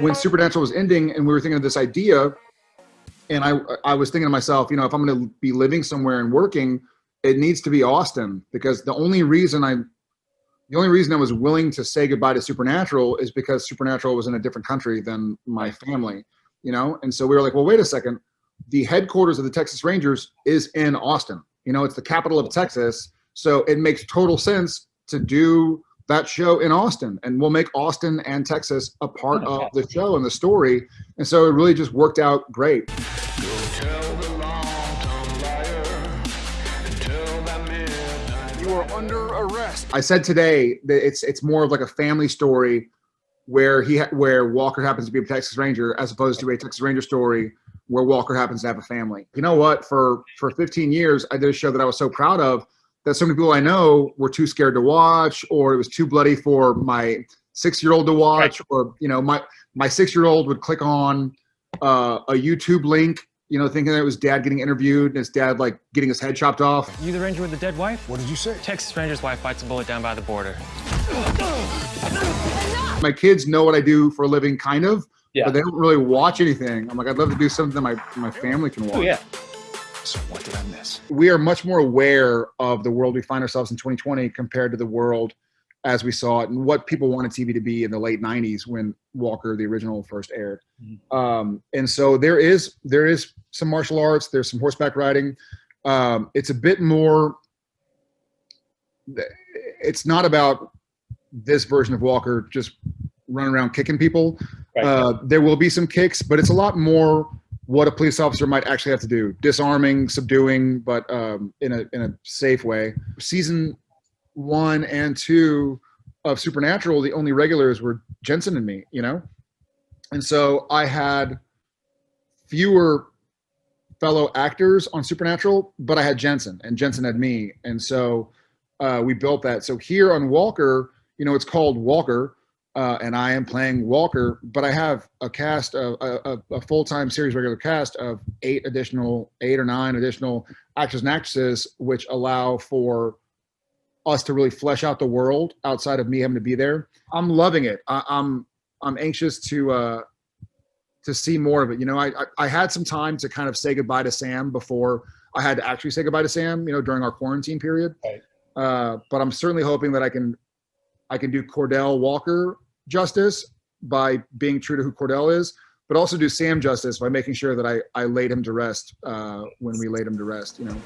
When Supernatural was ending and we were thinking of this idea, and I, I was thinking to myself, you know, if I'm going to be living somewhere and working, it needs to be Austin because the only reason I, the only reason I was willing to say goodbye to Supernatural is because Supernatural was in a different country than my family, you know? And so we were like, well, wait a second. The headquarters of the Texas Rangers is in Austin. You know, it's the capital of Texas. So it makes total sense to do that show in Austin and we'll make Austin and Texas a part oh, of the show and the story. And so it really just worked out great. You are under arrest. I said today that it's it's more of like a family story where he where Walker happens to be a Texas Ranger as opposed to a Texas Ranger story where Walker happens to have a family. You know what? For for 15 years, I did a show that I was so proud of that so many people I know were too scared to watch, or it was too bloody for my six-year-old to watch, or you know, my my six-year-old would click on uh, a YouTube link, you know, thinking that it was dad getting interviewed and his dad like getting his head chopped off. You the ranger with the dead wife? What did you say? Texas Ranger's wife bites a bullet down by the border. My kids know what I do for a living, kind of, Yeah. but they don't really watch anything. I'm like, I'd love to do something that my my family can watch. Oh yeah. What did I miss? we are much more aware of the world we find ourselves in 2020 compared to the world as we saw it and what people wanted TV to be in the late 90s when Walker, the original, first aired. Um, and so there is there is some martial arts, there's some horseback riding. Um, it's a bit more. It's not about this version of Walker just running around kicking people. Right. Uh, there will be some kicks, but it's a lot more what a police officer might actually have to do. Disarming subduing but um, in a in a safe way. Season one and two of supernatural the only regulars were jensen and me you know? And so i had fewer fellow actors on supernatural but i had jensen and jensen had me. And so uh, we built that. So here on walker you know it's called walker uh, and I am playing Walker, but I have a cast of a, a, a full-time series regular cast of eight additional, eight or nine additional actors and actresses, which allow for us to really flesh out the world outside of me having to be there. I'm loving it. I, I'm I'm anxious to uh, to see more of it. You know, I, I I had some time to kind of say goodbye to Sam before I had to actually say goodbye to Sam. You know, during our quarantine period. Right. Uh, but I'm certainly hoping that I can I can do Cordell Walker justice by being true to who Cordell is, but also do Sam justice by making sure that I, I laid him to rest uh, when we laid him to rest, you know.